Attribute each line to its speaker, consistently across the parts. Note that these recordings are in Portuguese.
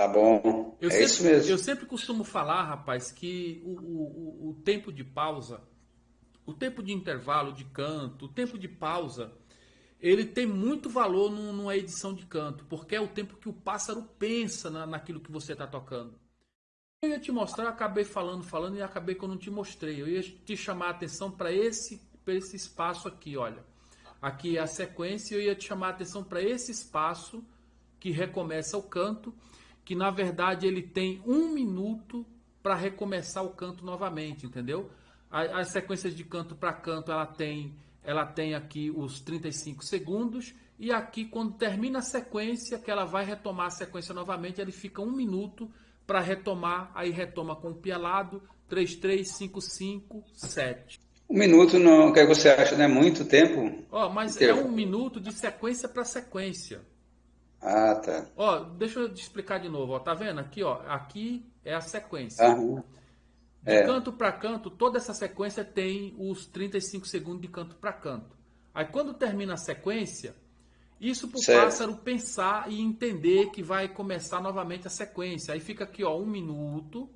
Speaker 1: Tá bom. Eu é
Speaker 2: sempre,
Speaker 1: isso mesmo.
Speaker 2: Eu sempre costumo falar, rapaz, que o, o, o tempo de pausa, o tempo de intervalo de canto, o tempo de pausa, ele tem muito valor numa edição de canto, porque é o tempo que o pássaro pensa na, naquilo que você está tocando. Eu ia te mostrar, acabei falando, falando e acabei que eu não te mostrei. Eu ia te chamar a atenção para esse, esse espaço aqui, olha. Aqui é a sequência e eu ia te chamar a atenção para esse espaço que recomeça o canto, que na verdade ele tem um minuto para recomeçar o canto novamente, entendeu? As sequências de canto para canto, ela tem ela tem aqui os 35 segundos e aqui quando termina a sequência, que ela vai retomar a sequência novamente, ele fica um minuto para retomar, aí retoma com o pialado, 3, 3, 5, 5, 7.
Speaker 1: Um minuto, não, o que você acha, não é muito tempo?
Speaker 2: Ó, mas é um minuto de sequência para sequência.
Speaker 1: Ah, tá.
Speaker 2: Ó, deixa eu te explicar de novo, ó, tá vendo? Aqui, ó, aqui é a sequência.
Speaker 1: Aham.
Speaker 2: De é. canto para canto, toda essa sequência tem os 35 segundos de canto para canto. Aí quando termina a sequência, isso para o pássaro pensar e entender que vai começar novamente a sequência. Aí fica aqui, ó, um minuto,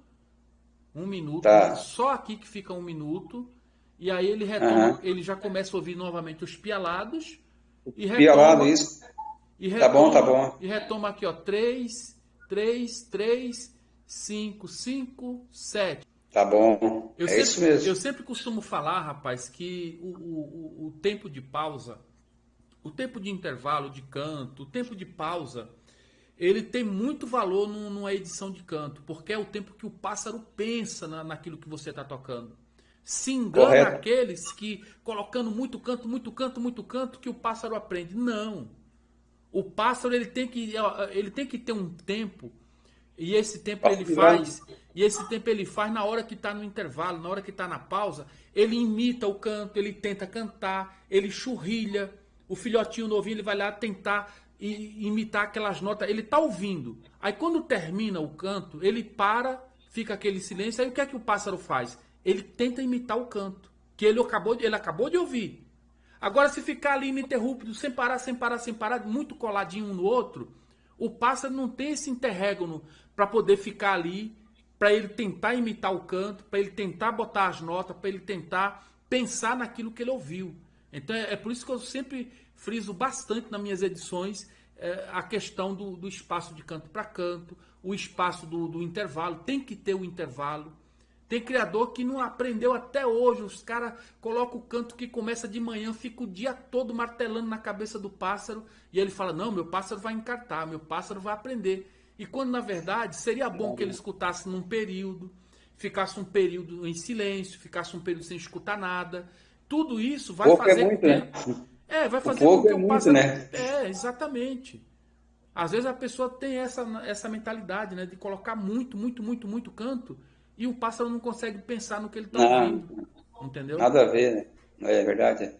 Speaker 2: um minuto, tá. só aqui que fica um minuto, e aí ele retoma, uhum. ele já começa a ouvir novamente os pialados.
Speaker 1: E retoma, Pialado, isso.
Speaker 2: E retoma, tá bom, tá bom. E retoma aqui, ó, 3, 3, 3, 5, 5, 7.
Speaker 1: Tá bom. Eu é
Speaker 2: sempre,
Speaker 1: isso mesmo.
Speaker 2: Eu sempre costumo falar, rapaz, que o, o, o tempo de pausa, o tempo de intervalo de canto, o tempo de pausa, ele tem muito valor numa edição de canto, porque é o tempo que o pássaro pensa na, naquilo que você está tocando. Se engana Correto. aqueles que, colocando muito canto, muito canto, muito canto, que o pássaro aprende. Não. O pássaro ele tem que, ele tem que ter um tempo, e esse tempo ele faz e esse tempo ele faz na hora que está no intervalo, na hora que está na pausa, ele imita o canto, ele tenta cantar, ele churrilha. O filhotinho novinho ele vai lá tentar imitar aquelas notas, ele está ouvindo. Aí quando termina o canto, ele para, fica aquele silêncio, aí o que é que o pássaro faz? Ele tenta imitar o canto, que ele acabou ele acabou de ouvir. Agora se ficar ali ininterrupto, sem parar, sem parar, sem parar, muito coladinho um no outro, o pássaro não tem esse interregno para poder ficar ali para ele tentar imitar o canto, para ele tentar botar as notas, para ele tentar pensar naquilo que ele ouviu. Então é, é, por isso que eu sempre friso bastante nas minhas edições é, a questão do, do, espaço de canto para canto, o espaço do, do, intervalo, tem que ter o intervalo. Tem criador que não aprendeu até hoje, os caras colocam o canto que começa de manhã, fica o dia todo martelando na cabeça do pássaro, e ele fala, não, meu pássaro vai encartar, meu pássaro vai aprender. E quando na verdade seria bom que ele escutasse num período, ficasse um período em silêncio, ficasse um período sem escutar nada. Tudo isso vai
Speaker 1: Pouco
Speaker 2: é fazer
Speaker 1: é muito, né?
Speaker 2: É, vai fazer com que
Speaker 1: é
Speaker 2: o
Speaker 1: muito, né?
Speaker 2: É, exatamente. Às vezes a pessoa tem essa, essa mentalidade, né? De colocar muito, muito, muito, muito canto e o pássaro não consegue pensar no que ele está ouvindo. Entendeu?
Speaker 1: Nada a ver, né? É verdade.